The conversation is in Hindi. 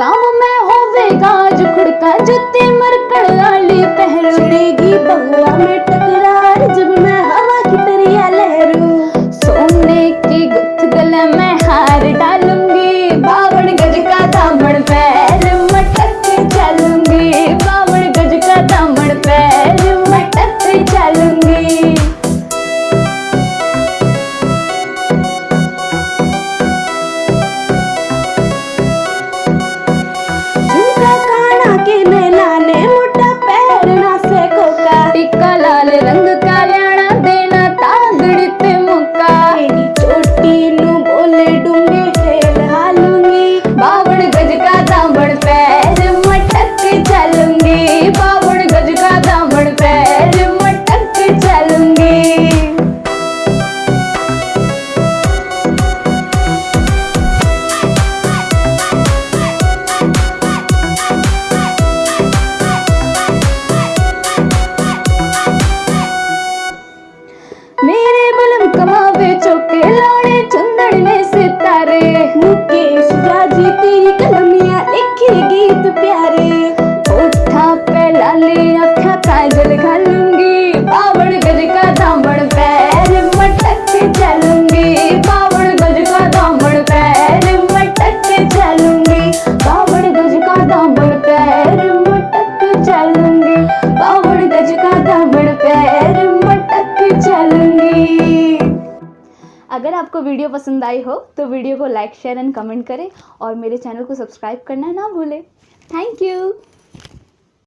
गाँव में होवेगा जुखड़ का जूते मरकड़ वाली पहन देगी बहुआ में अगर आपको वीडियो पसंद आई हो तो वीडियो को लाइक, शेयर एंड कमेंट करें और मेरे चैनल को सब्सक्राइब करना ना भूलें। Thank you.